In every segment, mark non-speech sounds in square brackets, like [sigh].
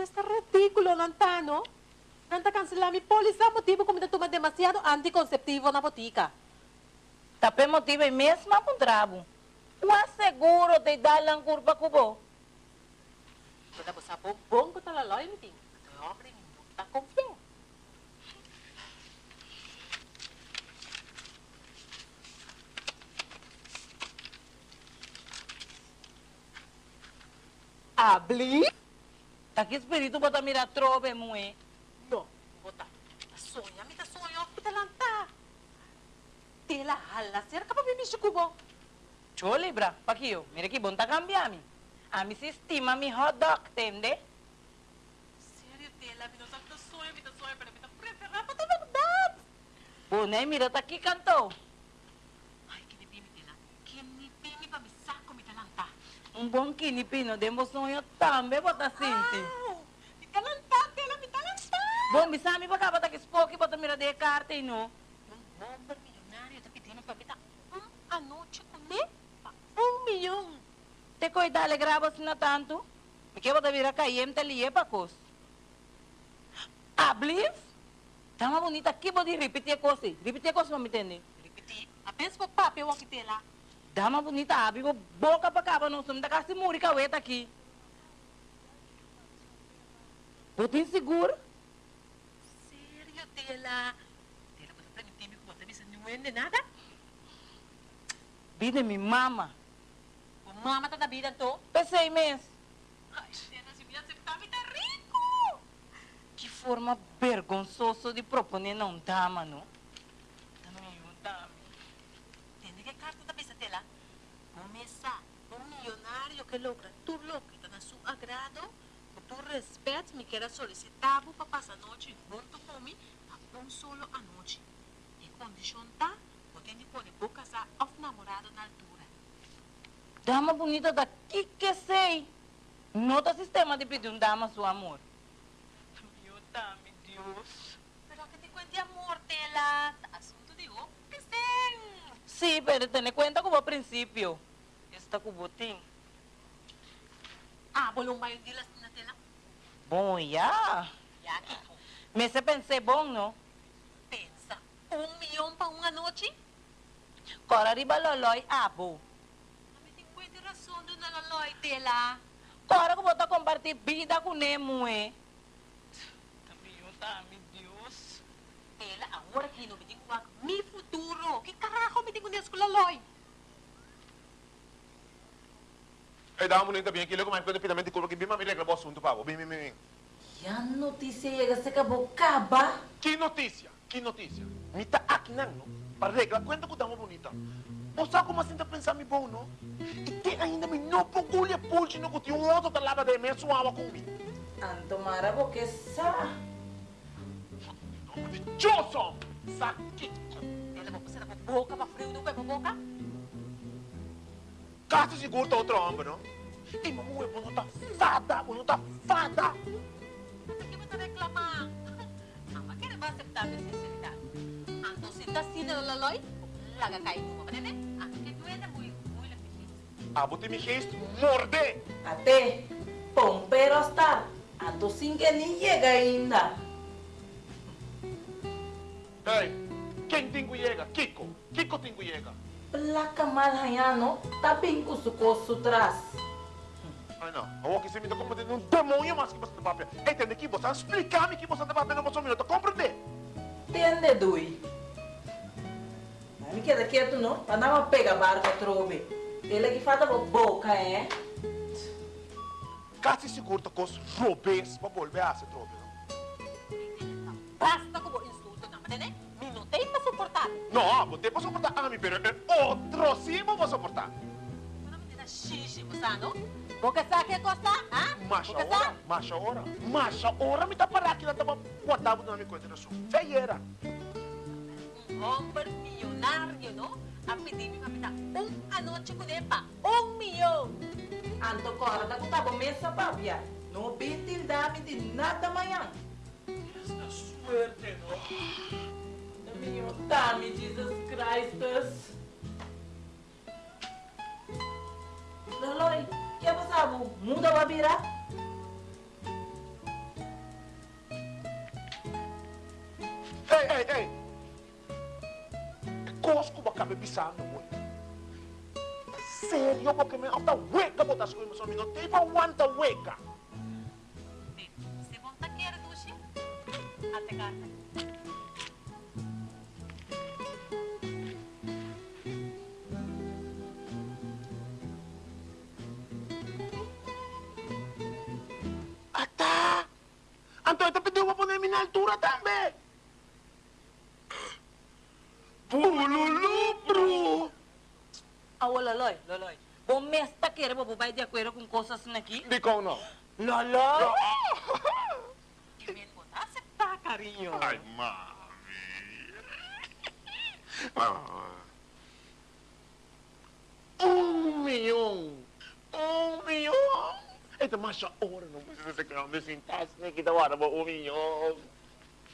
Questo è ridicolo, Lantano. Nanta cancelar mi póliza motivo como toma demasiado anticonceptivo na botica. Tapi motivo é mesmo com trabo. O asseguro de dar lang curva kubo. Kada mo sa bong ko talaloy mi ting. Ito hombre ni muta con fe. Habli? Taki espírito bota mira trove mue. No, bota. Sonha, mi ta sonho, mi ta lanta. Tela hala, ser ka pa bimisyo kubo. Cho libra, pakio. Mira que bom tá cambiando. A mi sistema mi hot dog, entende? Sério, Tela, mi não sabe ta sonho, mi ta sonho, pero mi ta preferar pa ta verdade. Bom, mira tá aqui cantou. Ai, que nipi, mi Tela. Que nipi, mi pa mi saco, mi ta lanta. Um bom kinipino, demo sonho também bota sinti. Au! Mi ta lanta, Tela, mi ta lanta. Bom, mi sami pa ka bota que spoke bota mira de carte no. Um bomber milionário tá pedindo pra me dar um a noite com ele pa um milhão. Te cuidale grabas na tanto. Me que bota mira caiem te lie pa cos. Hablis? Tama bonita aqui pode repetir coisa. Repetir coisa, me entende? Repetir. Apenas pa papel aqui tela. Dama bonita, mo boca pa caba não sumda kasi muri ka weta aqui. Botin seguro? Sério, tela. Tela, você tá me time com você, você não é nada? Bide mi mama. O mama tá da vida, tô. Pensei mesmo. Ai, tela, se me aceitar, me tá rico. Que forma vergonzosa de proponer não dama, não? Começar um milionário que logra tudo lo que está na seu agrado, com tu respeito, me quer solicitar para passar a noite junto comigo, a um solo a noite. E condição tá, você tem que pôr boca casar off namorado na altura. Dama bonita daqui que sei. Nota sistema de pedir um dama seu amor. Meu dame, Deus. Pero que te cuente amor, tela. Assunto de o que sim. Sí, pero en cuenta como princípio. Está com botim. Ah, bolong mayo dilas na tela. Bom, já. Ya, Kiko. Mas você pensei bom, não? Pensa, um milhão para uma noite? Cora riba loloy abo. Kami tem pwede razão do nalaloy, tela. Cora que bota compartir vida com Nemo, eh. Também, dame, Deus. Tela, agora que não me kuwag, mi futuro. Que carajo me tem kunis ko Eh, dá uma bonita bem aqui, logo mais quando finalmente que bem, me regra o assunto, pavo. Bem, bem, bem. Já notícia chega, você acabou caba. Que notícia? Que notícia? Me tá aqui, não, não? Para regra, conta que dá uma bonita. Você sabe como assim tá pensando me bom, não? E tem ainda me não procure pulse no que um outro da lava de mim, suava comigo. Antomara, porque sa. Nome de Johnson! Saquito! Tela, vou passar com boca para frio do pé para boca? Casi seguro tá outro não? E mamãe, você não tá fada, você não tá fada! Por que você reclamar? Mas quem vai aceitar minha sinceridade? Então, se tá assim na laloy, laga pa nene. Ah, que duele muy, muy la difícil. Ah, você me fez morder! Até, pompero estar. Anto sin que ni llega ainda. Ei, quem tem que chega? Kiko! Kiko tem que chega! Placa mal hayano, tabing ko sukoso tras. Ai não, eu aqui se me dá como de um demônio mais que você tem papel. Entende que você explicar-me que você tem papel no você minuto, compreende? Tende dui. Mas me queda quieto não, para não pegar barca trove. Ele que fala boca, é? Casi seguro tá com os robês para volver a se trove, não? Basta como insulto na nene. Me não tem para suportar. Não, você pode suportar a mim, pero é outro sim vou suportar. Una menina xixi, gusano? Porque sabe que costa, ah? Macha hora, macha hora, macha hora me tá parar aqui, tava guardado na minha conta na sua feieira. Um homem milionário, não? A pedir-me para me dar um a noite com ele pa um milhão. Anto cora da kutabo mesa papia. No bitil dami de nada amanhã. Esta suerte, não? Minha Tommy, Jesus Christus. Loloi, que é mundo é Muda virar? Ei, ei, ei. Cosco bakabe bisa no way. Sério, porque me after wake up as coisas, eu me não tem para want to wake up. Você vão tá Até cá. Anto, ito pediu pa po na minha altura também. Pululupro! Ah, ô, Loloy, Loloy. Bom, mesta querer bobo vai de acordo com coisas assim aqui? Di ko no. Loloy! Que me botar aceptar, carinho. Ay, mami. Ah. Um milhão! Um milhão! Hora não precisa ser grande sin task na kita wala mo um milhão.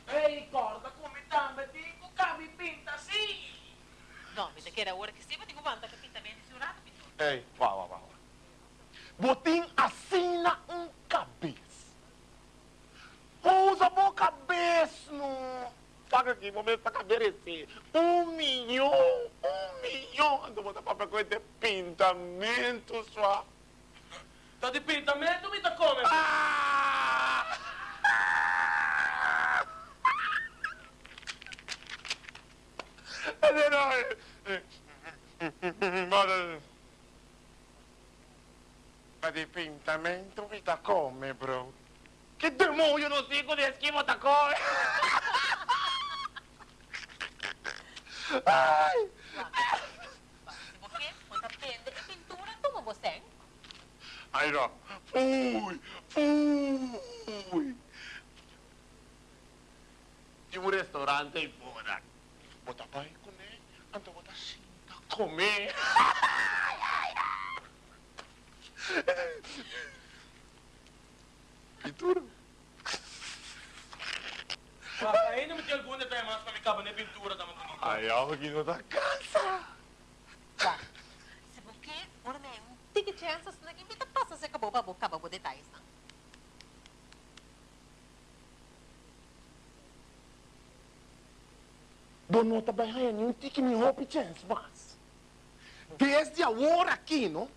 Ei, corta come tambe, dico cabi pinta sì! Não, me queira hora que se tenho banda que pinta bem segurado, pintor. Ei, vá, vá, vá. Botim assina um cabeça. Usa a cabeça no... Paga aqui, momento para caberecer. Um milhão, um milhão. Ando botar papel com esse pintamento só. Tá di pintamento mi ta come? Ah! É verdade. Mas... Ma di pintamento mi ta come, bro? Che demonio non dico di schifo ta come? [laughs] Ai! Se você botar pende e pintura, toma você. Ai, no. Fui! Fui! Di un ristorante in Buona. Bota pai con me, ando bota cinta con me. Pintura? Ainda mi ti alcune te mas mi cava ne pintura da bonito. Ai, alguém não tá cansa. Tá. Se você, ora me um tique chance, se ninguém me tá passa, se acabou, acabou, acabou, detalhes, não. Dono tá bem aí, não tem que me roupe chance, mas. Desde agora aqui, não?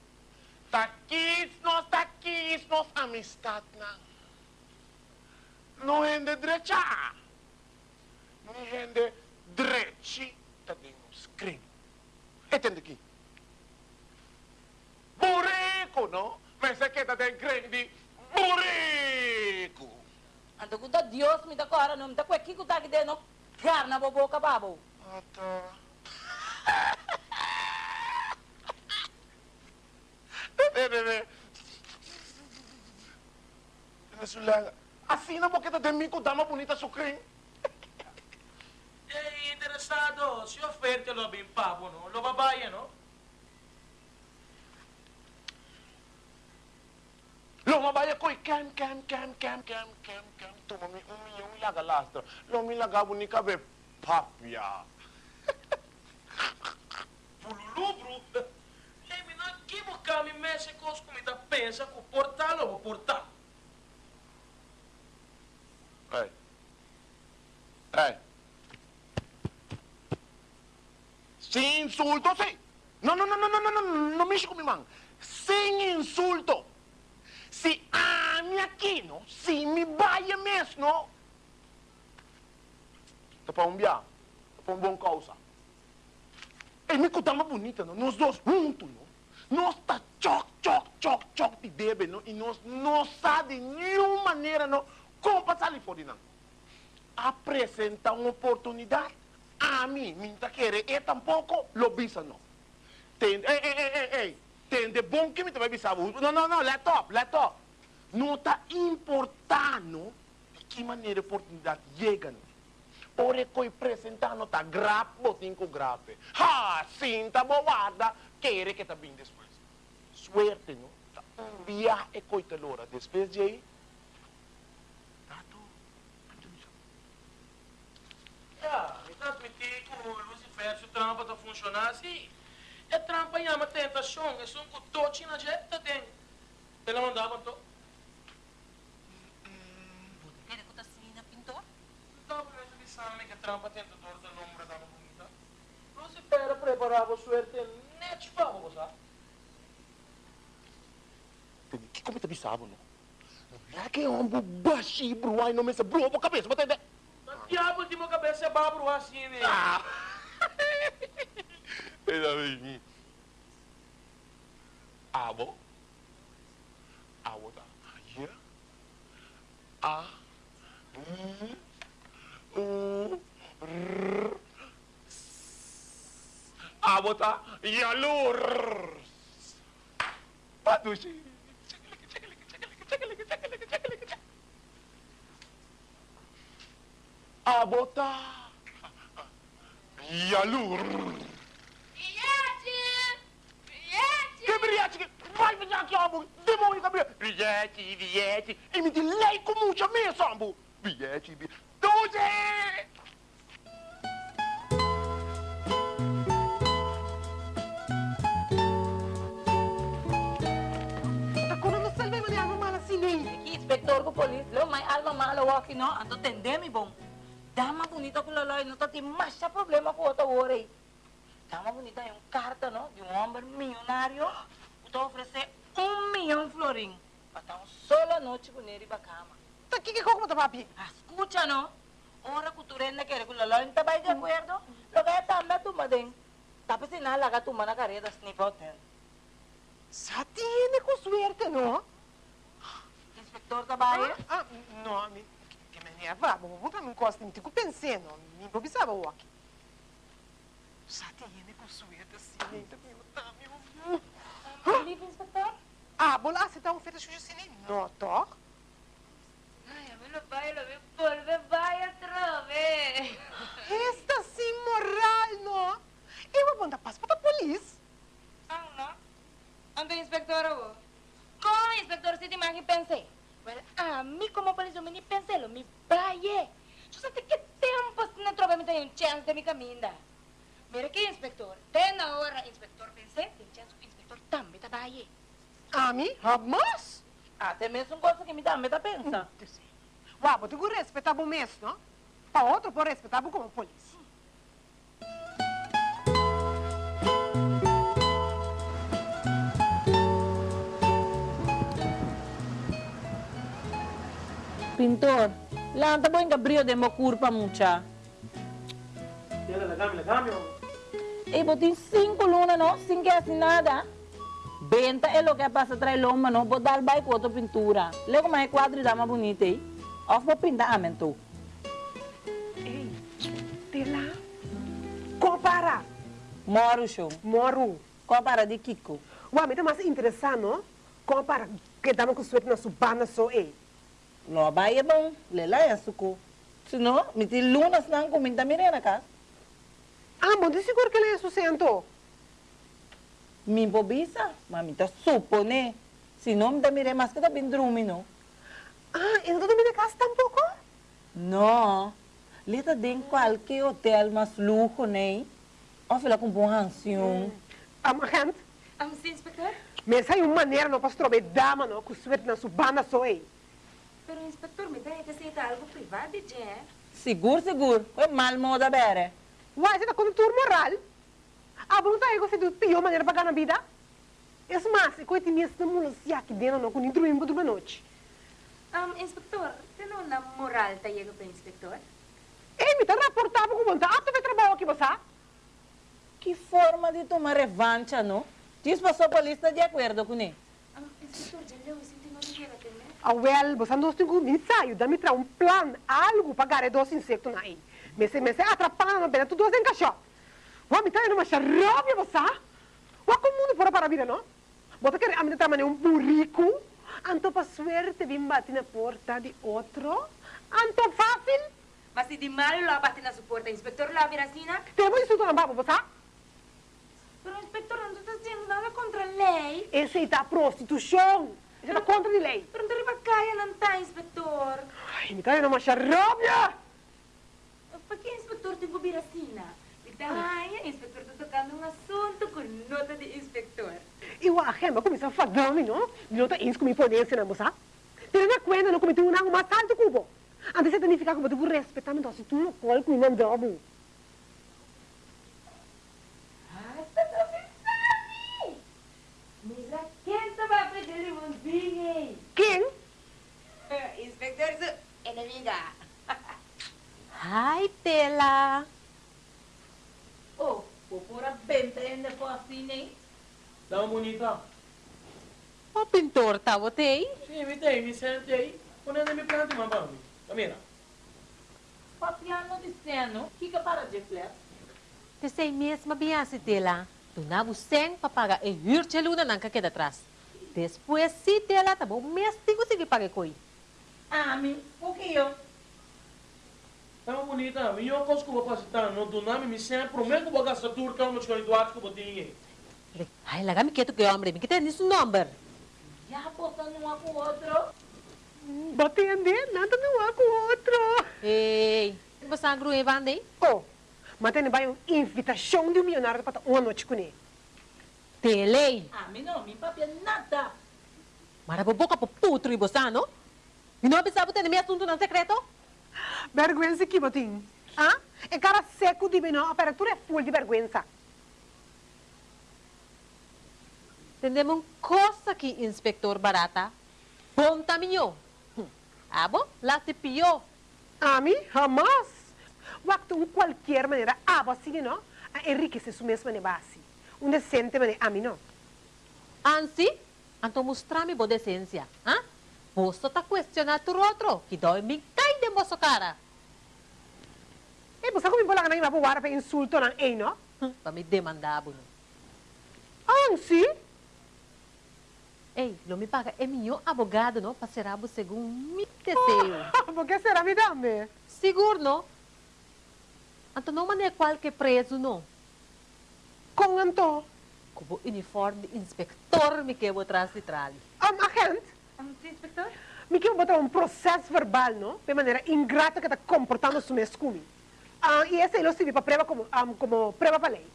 Tá aqui, nós tá aqui, nós amistad, não. Não rende direita. Não rende direita. Tá dentro crime. Entende aqui? Burrico, não? Mas é que tá de burrico. Ando com Deus me dá cora, não me dá com aqui com tá que de no carna bobo cababo. Ah, tá. Bebê, bebê. Venezuela. Assim não porque tem mim com dama bonita sucrim. Ei, interessado, si offerte lo ben pavo, no? Lo babaia, no? Lo mabaya ko cam cam cam cam cam cam cam. Tuma mi um milhão e laga lastra. Lo mi laga bonica be papia. Pululu, bro. Ei, mi não [laughs] que mo cami mexe com os comida pensa com portal ou portal. Ei. Ei. Sem insulto, sim. Não, não, não, não, não, não, não, não mexe com minha mão. Sem insulto. Se ame aqui, não? Se me vai mesmo, não? Tá para um biá. Tá para um bom causa. E me uma bonita, não? Nós dois juntos, não? Nós tá choc, choc, choc, choc de bebê, não? E nós não sabe de nenhuma maneira, não? Como passar ali fora, não? Apresenta uma oportunidade. A mim, tá querer, e tampouco lo bisa, não. Tem, ei, ei, ei, ei, ei. Tem de bom que me vai bisar. Não, não, não, let up, let up. Não tá importando de que maneira a oportunidade chega? Ora coi apresentando tá grave, botin com grave. Ha, sinta boada, querer que tá bem depois. Suerte, não? Tá um viagem coita lora. Depois de aí, tá tu. Ja, mi trasmiti com o Lucifer se trampa tá funcionando assim. É trampa e ama tentação, é um cutote na jeta tem. Ela mandava então. Queira que tá assim na pintor? Então, mas ele sabe que trampa tentador da lombra da bonita. Lucifer preparava suerte net para você. Que como tá bisabo, não? Lá que é um baixi, bro, ai não me bro, a cabeça, bota ideia. Diabo de minha cabeça é babro assim, né? Ah! Ainda bem. Abo. Abo tá. Here. A. U. U. R. Abo tá. Yalur. Patushi. Abo tá. Yalur. Bilhete! Bilhete? Vai vir aqui, ambo. Demônio, que bilhete. Bilhete, bilhete. E me delay com muita mesa, ambo. Bilhete, bilhete. Doze! Ako na nasalve mo niya ang mala sining. Aqui, inspector alma no, anto tendemi bom. Dama bonita ko laloy, no tati masya problema ko ota worry. Dama bonita yung carta no, de um homem milionário, que oferecer um milhão florim. Para um sola noite com ele para cama. Taki ka ko mo papi. Escucha, no? Ora que tu renda que regular lo inte vai de acordo? Lo que está me tu madem. Tapos na laga tu mana careta snip hotel. Sa tiene ko suerte, no? Inspector Tabaye? Ah, no, mi, que me leva, vou botar num costa, me tico pensando, me improvisava o aqui. Sa tiene ko suerte, assim, o tá? Ah, você tá assim, a mí lo bailo, me vuelve, vaya otra vez. Esta sim moral, no? Eu vou mandar passo para a polícia. Ah, no? Ando, inspector, o. Como, inspector, si te imaginas pensé? Well, a mí como policía me ni pensé, lo mi vaya. Yo sé que tempo se não trova me tem um chance de me caminhar. Mira aqui, inspector. Tem na hora, inspector, pensei, tem chance inspector também tá vaya. A mim, mas... Até mesmo coisa que me dá, me dá pensa. Uau, vou ter que respeitar o mesmo, não? Para outro, por respeitar como polícia. Pintor, lanta po yung kabrio de mo curpa mucha. Tira, lagame, lagame. E botin cinco luna, no? Sin que assim nada. Benta é lo que passa atrás loma, no? Botar vai com outra pintura. Lego mais quadro dá mais bonita, aí. Off vou pintar amen tu. Ei, te lá. Compara. Moro show. Moro. Compara de Kiko. Uau, me tá mais interessante, não? Compara que dá com suerte na subana só, ei. Lo vai é bom. Lela é suco. Se não, me ti lunas não comenta mire na casa. Ah, bom, de seguro que ele é sucento. Mi bobisa, mami tá supone. Se não, me dá mire mais que tá bindrumi, no? Ah, e não dormir na casa tampouco? No. Lita den qualquer hotel mas luxo, né? Ou fila com bom ranção. Ah, mas gente, Um, sim, inspector? mas hay uma maneira não para trobar dama, não, com suerte na subana só, ei. Pero, inspector, me dá que aceita algo privado, já. Seguro, seguro. Foi mal moda bere. Uai, você tá com tudo moral? Ah, bom, tá aí, você tem pior maneira para ganhar vida? Esse mas, é coisa minha, se não mulo se aqui dentro, não, com dormir por uma noite. Um, inspector, tem uma moral tá chega para inspector? Ei, me tá reportado com vontade, apto vai trabalhar aqui, você? Que forma de tomar revancha, não? Diz para sua polícia de acordo com ele. Um, inspector, já leu, isso tem uma guerra também? Ah, well, você não tem como me sair, dá-me tra um plano, algo para ganhar dois insectos aí. Mas se me se atrapalhando, bem, tudo se encaixou. Uai, me tá indo uma xarope, você? Uai, como mundo fora para a vida, não? Bota que a minha tamanho um burrico, anto para suerte, vim bater na porta de outro, anto fácil, Mas se de mal lo abate na suporta, inspector la viracina? temos isso na baba, você? Pero, inspector, não está dizendo nada contra a lei. Esse é a prostituição, isso é contra a lei. Pero, não arriba caia, não está, inspector. Ai, me tá indo uma xarope! Para que inspector tem viracina? Ai, inspector, está tocando um assunto com nota de inspector. E o agente começou a falar, não? Está isso com minha ponência, não, você? Tendo na conta, não cometeu um assalto cubo. Antes significa que você vai respeitar, se tu não colo com o dobro. Ah, está pensando. Mira, quem está para aprender de bonzinho? Quem? Inspector, su enemiga. Hi, Tela. Oh, vou pôr a benta ainda for assim, hein? Dá uma bonita. O pintor tá, botei? Sim, me tem, me sente aí. Quando eu me planto, uma bambi. Camila. Papiano dizendo, que que para de fler? Te sei mesmo bem assim, Tela. Tu não você para pagar e hirte luna não que queda atrás. Depois, se Tela tá bom, mês tem que pagar coi. Ah, mi, o que eu? Dá uma bonita. Me eu cosko vou passar no do nome, me sempre prometo que vou gastar tudo que eu me escolhi do ato que eu tinha. Ai, lá me quieto que homem, me quita nisso number. Já apostando um com o outro? Botei nada não há com o outro. Ei, você é grua evandei? Oh, mas tem vai uma invitação de um milionário para uma noite com ele. Telei. Ah, não, mi papi nada. Mara boca pro putro e você, não? E não pensava ter meu assunto não secreto? Vergüenza aqui, botinho. Ah? É cara seco de menor, a apertura é full de vergüenza. Tendemos coisa aqui, inspector barata. Bom tamanho. Ah, bom? Lá se. A mim, jamás. Waktu um qualquer maneira, ah, assim, não? A enriquecer sua mesma base. Um decente maneira, a mim não. Ansi, anto mostrar-me boa decência. Ah? Você tá questionando o outro, que dói me cai de moço cara. E você como bola na para para insulto não, ei, não? Para me demandar, Bruno. Ah, sim? Ei, não me paga. É meu advogado, não? Para ser abo segundo me desejo. [laughs] Por que será me dame? Seguro, não? Anto não maneira qualquer preso, não? Com Anto. Como uniforme de inspector me quebo atrás de tralha. Um agente. Um, inspector? Me quer botar um processo verbal, não? De maneira ingrata que está comportando su mesmo comigo. Ah, e esse ele serve para prova como, um, como prova para lei.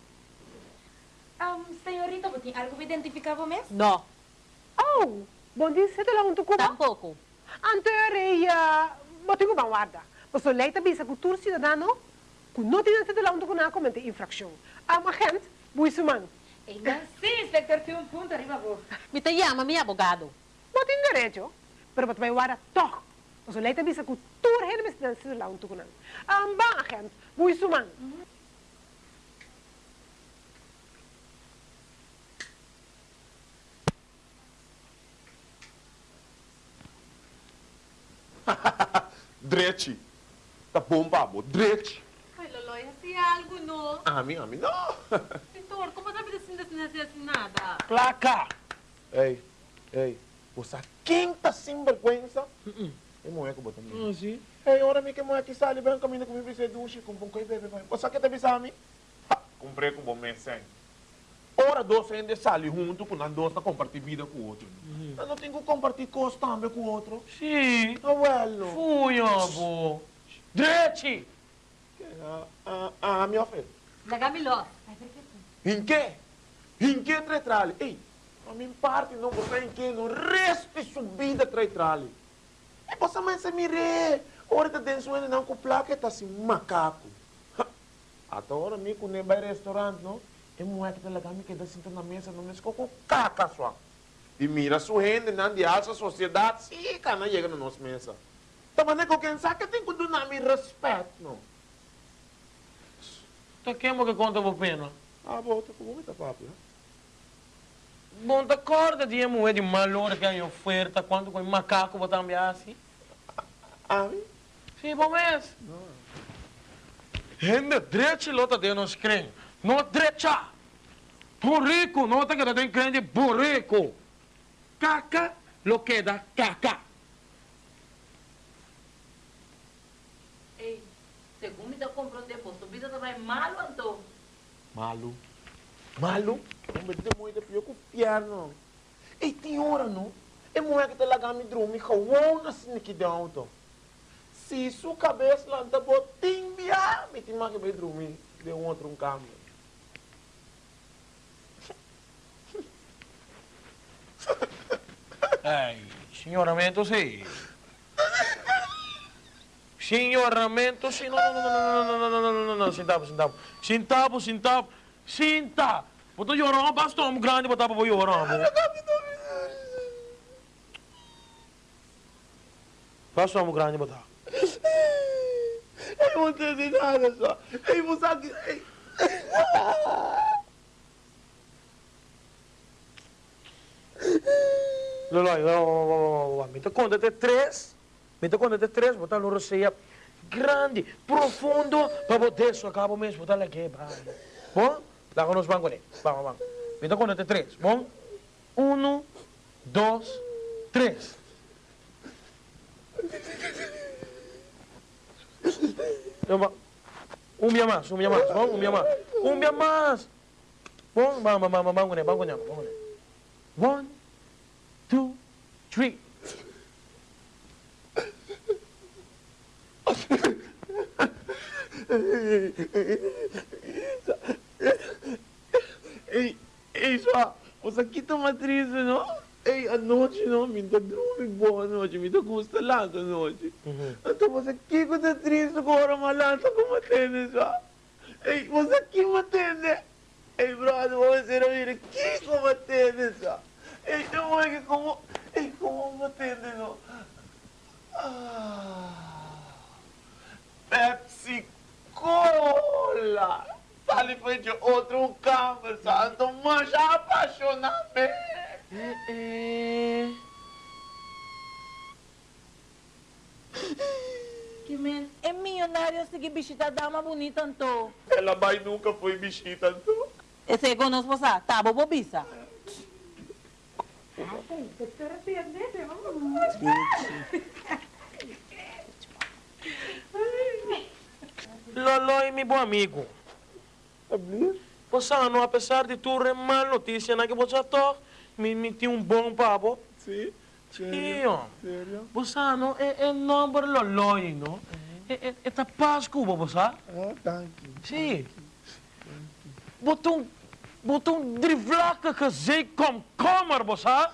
Um, senhorita, você tem algo identificável mesmo? Não, Oh, bom dia, você está lá junto com tampouco. Anteria, botinho uma guarda. Você lei também se cultura cidadano, que não tem nada lá junto com a comente infração. Um agente, buisuman. Então, sim, inspector, tem um ponto arriba, vou. Me te chama meu advogado. Não tem direito, pero você vai guardar toch. Você lei também se cultura, ele me está lá junto com a. Um bom agente, buisuman. [laughs] Drete. Tá bom, babo. Drete. Ai, Lolo, assim algo, não? A mim, a mim, não. Pintor, [laughs] como sabe assim, assim, assim, assim, nada? Placa. Ei, ei. Você quem tá sem vergüenza? É mulher que botou Ah, sim. Ei, ora me que mulher que sai bem caminho comigo precisa de um chico com coi bebê. Você quer te avisar a mim? Comprei com bom mês sem. Ora, dois ainda sali junto com a dois na compartilhar vida com o outro. Eu não tenho que compartilhar coisa também com o outro. Sim. Ah, well. Fui, abo. Drete! Ah, ah, ah, meu filho. Lagamiló. Em que? Em que tretralhe? Ei, a minha parte não você em que no resto de subida tretralhe. E você mais se mire. Hora de dentro ele não com placa tá assim macaco. Até hora me com nem vai restaurante, não? É tá lá me que dá sentado na mesa, não me com caca só. E mira sua renda, não de alça sociedade, sim, cara, chega na nossa mesa. Tá maneira que quem sabe que tem que dar me respeito, não? Tá queima que conta por pena. Ah, volta com muita papo, né? Bom, tá corda de moeda de malor que é oferta, quando com macaco botar assim? Ah? Sim, bom mês. Gente, drete lota de nos crem. Não drecha. Burrico, nota que tem crente burrico. Caca, lo queda caca. Ei, segundo me tu vida vai malo, Anto. Malu. Malu? Não me dê muito pior que o piano. E tem hora, não? É mulher que tá lá me dormir, que eu não sei que auto. Se sua cabeça lá tá botinha, me tem mais que me. De um outro um câmbio. Ai, senhora, sim. Senhoramento, sim. Não, não, não, não, não, não, não, não, não, não, centavo, centavo. Centavo, centavo. Cinta! Botou llorão, basta um grande, botar para llorão. Basta um grande, botar. Eu não entendi nada só. Ei, você aqui. Dá conta de três. Dá conta de três, botar no roceia grande, profundo, para botar isso acaba mesmo, botar aqui. Bom? Dá com os bancos ali. Vamos, vamos. Dá conta de três, bom? Um, dois, três. Um dia mais, um dia mais, bom? Um dia mais. Um dia mais. Bom, vamos, vamos, vamos, vamos, vamos, vamos. One, two, three. Ei, ei, só, você aqui tá uma triste, não? Ei, a noite não, me dá dorme boa noite, me dá gosto lá noite. Então você aqui que tá triste, agora malanta como atende, só. Ei, você aqui me atende. Ei, brother, você não vira aqui como atende, só. Então é que como, é como me atendem. Ah, Pepsi Cola! Está ali frente outro conversando, mas já apaixonamento. Que men é milionário seguir bichita dama bonita, então. Ela mais nunca foi bichita, então. Esse é conosco, tá bobobiça. É. Dottore, prendete, mamma. Lolo é meu bom amigo. Passando, apesar de tudo, é mal notícia, né, que você tá, me, me tinha um bom papo. Sim. Io, Bossano, è, è il numero l'olloio, no? È, è, è da Pasqua, Bossano? Ah, tanti. Sì. Bottone botou drivlaca que sei com comer, bossa.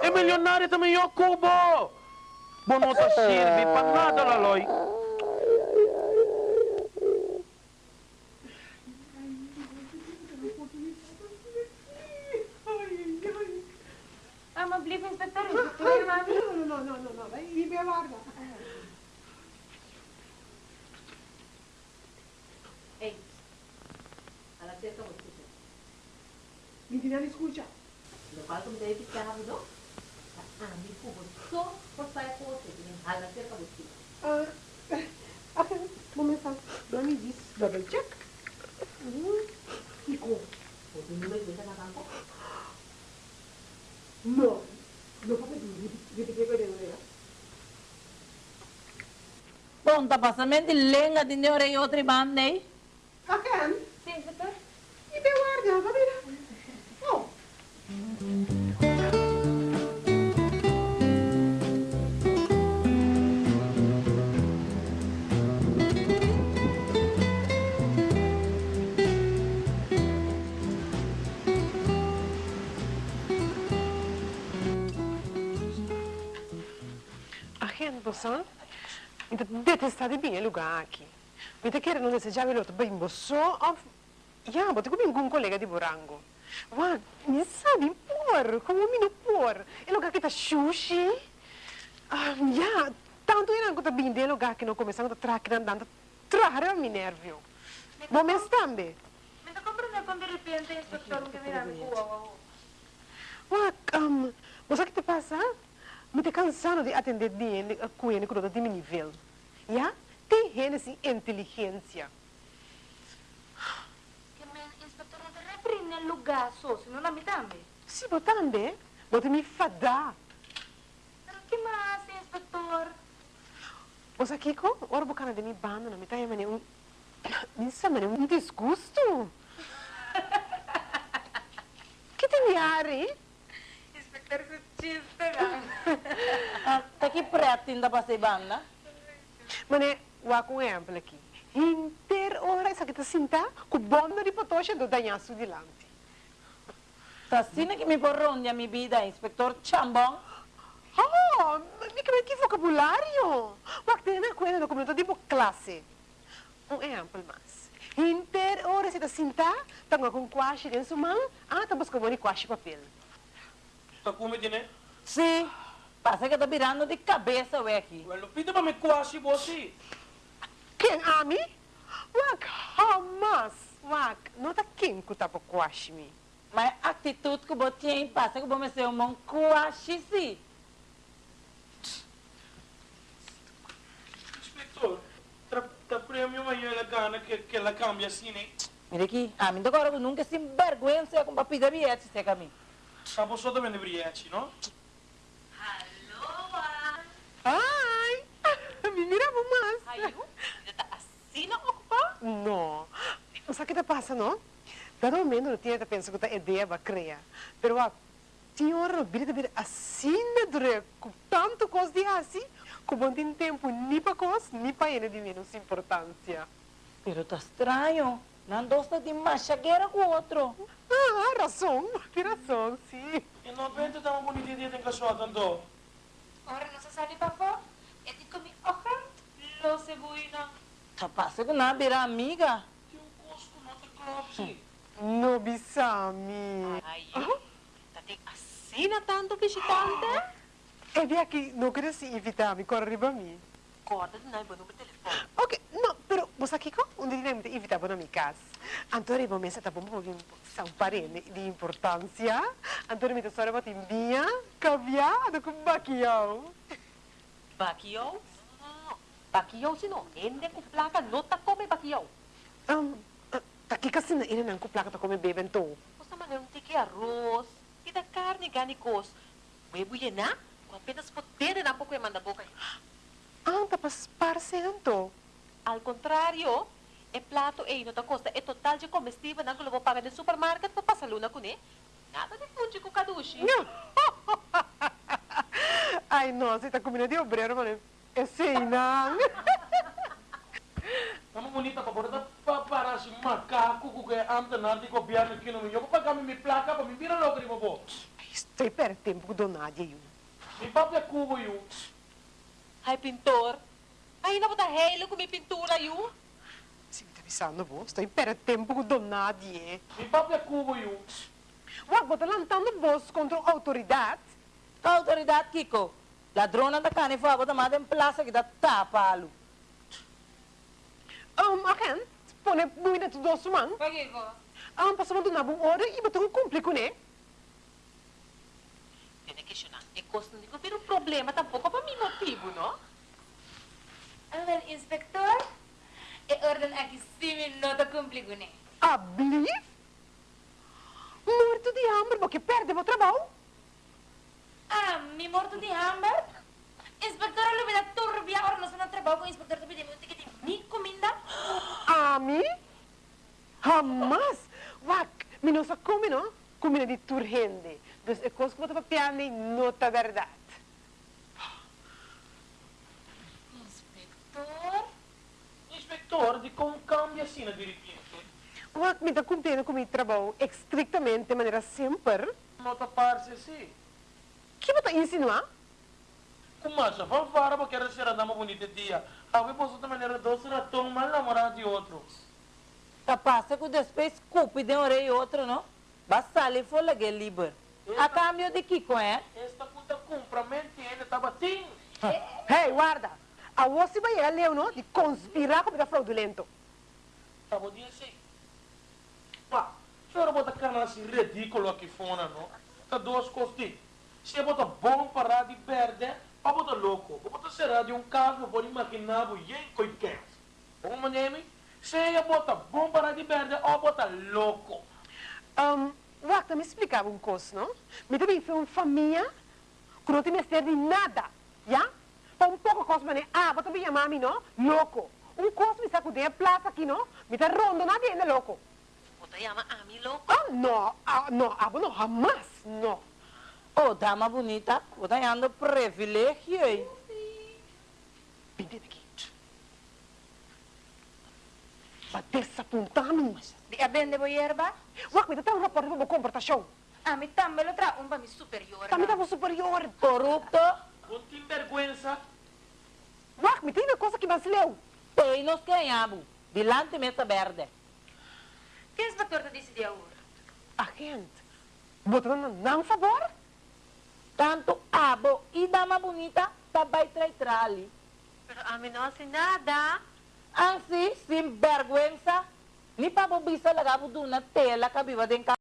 É milionário também, eu cubo. Bom, não tá serve para nada, Laloi. Am blieb inspector, Não, não, Não, não, não, não, não. Ibe larga. Ei, ela tem essa música. 미디나리 소자. 너가 좀 내일 때 하고도 아니 보고서 벌써야 꼬고 지금 알았을 거 못지. 아, 아, 몸에서 너니 이 더블 책. 음, 이거 어디 누가 여기다 나간 거? 너, 너 papà di di che cosa era? Ponta passamenti lenga di neore e otri bandei. bosan. Inte detestade bine lugar aqui. Uite că nu desegea velot, băi, boso, of... Ia, bă, te cubim un colega de burango. Va, mi sabe, por, como um mino por. E lugar que tá sushi, ia, tanto era que tá bem de lugar que não começamos a traque andando. Trara mi nervio. Bom, mas. Me tá compreendendo quando de repente o instrutor me mira no cu, uau, uau. Uau, que te passa? me [coughs] [laughs] te cansando de atender de com ele que de meu nível. Já? Tem gente de inteligência. Que me inspetor não reprime no lugar só, senão não me também. Sim, mas também. Mas me fadar. Que mais, inspetor? Você aqui com o orbo cana de mim banda, não me tá aí, um... Isso é um desgosto. que tem me ar, hein? Inspector, Preto ainda pra ser banda. Mane, wa com exemplo aqui. Inter ora essa que tá sinta, com bonda de potosha do danhaço de lante. Tá assim que me corronde a minha vida, inspector Chambon. Oh, me que que vocabulário. Wa tem na coisa no comunidade tipo classe. Um exemplo mais. Inter hora se tá sentar, tá com em sua mão, ah, tá buscando um quashi papel. Tá com medo, né? Sim. Passa que tá virando de cabeça, ué, aqui. Well, pita pra me quase você. Quem, Ami? Wak, hamas. Wak, não tá quem que tá por quashi me. Mas a atitude que você tem, passa que você ser um quase sim. Inspector, tá, tá prêmio amanhã ela gana que, que ela cambia assim, né? Mira aqui, a mim agora nunca se envergüenza com papi de bilhete, você caminho. Tá você também de brilhante, não? Ai, [laughs] me mira mais. Ayu, tá assim não ocupar? Não. Sabe o que tá passa, não? Dado momento não tinha pensado que a ideia vai criar. Pero a senhora não vira vir assim de dure, com tanto coisa de assim, como não tem tempo nem para coisa, nem para ele de menos importância. Pero tá estranho. Não gosta de mais chagueira com o outro. Ah, razão, tem razão, sim. E não vende tão bonita dia para de comer ocan, lo cebuina. Tá passa que não vira amiga. Tem um gosto, não te clopsi. Não bisami. Ayu, tá tem assim na tanto visitante? Aqui, não queria se evitar, me corre para mim. Corda de nai, número de telefone. Ok, não, pero você aqui com onde nem me evitar para minha casa. Antônio, vou mensar tá bom porque são parentes de importância. Antônio, me tesoro para timbinha, caviar, do com baquião. Baquiyaw? Não, baquiyaw sino? Hindi ko plaka, no ta come baquiyaw. Um, tá aqui kasi na ina nang kuplaka ta kome beben to. Basta man yung tiki arroz, kita carne ganicos. May buya na? Kung apenas potere na ko yung manda boca. Ah, tapas parcelan to. Al contrario, e plato e costa é total [laughs] de comestível na vou pagar no supermarket para passar luna com né? Nada de funde com kadushi. Ai, nossa, tá comendo de obreiro, mano. É sei, não. Kamu bonita pa porta pa para si macaco ku que anta na di copiar aqui no meu. Pa kami mi placa pa mi vira logo de bobo. Estou per tempo do Nadia, yun. Mi papi cubo yu. Ai, pintor. Ai, na bota helo com minha pintura, yu. Se me tá avisando, vou. Estou per tempo do Nadia. Mi papi cubo yu. Uau, bota lantando voz contra a autoridade. A autoridade, Kiko. Ladrona da carne fogo da madre em plaça que dá tapa-lo. Um, aken, pone muito tudo ao sumang. Pagigo. Um, passamos do nabong hora e botou um cúmplico, né? Tem que questionar. É costa não pero o problema tampouco para mim motivo, não? Ah, wel, inspector. E orden aqui sim nota cumprigo, né? Abli? Morto de hambre, porque perde o trabalho. Ah, mi morto de hambre. Inspector, lo vida turbia, ahora no se no trabajo con inspector, te pedimos un ticket de mi comida. A mim? Jamás! Wak, mi não sa come, não? Comida de turrende. Dus é coisa que botar para piano e nota verdade. Inspector? Inspector, di como cambia assim na. Wak, me está cumprindo com meu trabalho estrictamente, de maneira sempre. Nota parce assim. Que botar insinuar? Começa, vamos para porque era ser dama bonita dia. Alguém posso também era doce ratão mal namorado de outro. Tá passa que depois culpa de um e outro, não? Basta ali for que A cambio de Kiko, é? Esta puta compra, mente, ele tá batendo. Hey, guarda! A você vai a leu, não? De conspirar com o fraudulento. Tá bom dia assim. Pá, senhora bota cana assim ridículo aqui fora, não? Tá duas coisas. Se eu botar bom parar de perder, para botar louco. Vou botar será de um caso, vou imaginar o yen coiquete. Como nome? Se eu botar bom parar de perder, ou botar louco. Um, Wak, me explicava um coisa, não? Me também foi uma família que não tem mestre de nada, já? Para um pouco coisa, mas ah, bota minha mami, não? Louco. Um coisa me sacudei a plaza aqui, não? Me tá rondo nadie ainda louco. Bota llama a mim louco. Ah, não, ah, não, ah, não, jamás, não. Oh, dama bonita, você tá dando privilégio, hein? Vem aqui. Para desapontar-me. Di abende bo yerba? Wak, me tá um rapport para comportação. Ah, mi tambelo tra un pa mi superior. Também estava superior. Corrupto. Não tem vergüenza. Wak, me tem na coisa que mais leu. Tem nos ganhamos. Dilante mesa verde. Que inspector te disse de agora? A gente, botando não favor? Tanto abo e dama bonita também trai trali. Pero a mí no hace nada. Assim, sem vergüenza, ni pa bobisa lagabo doon na tela ka viva den ka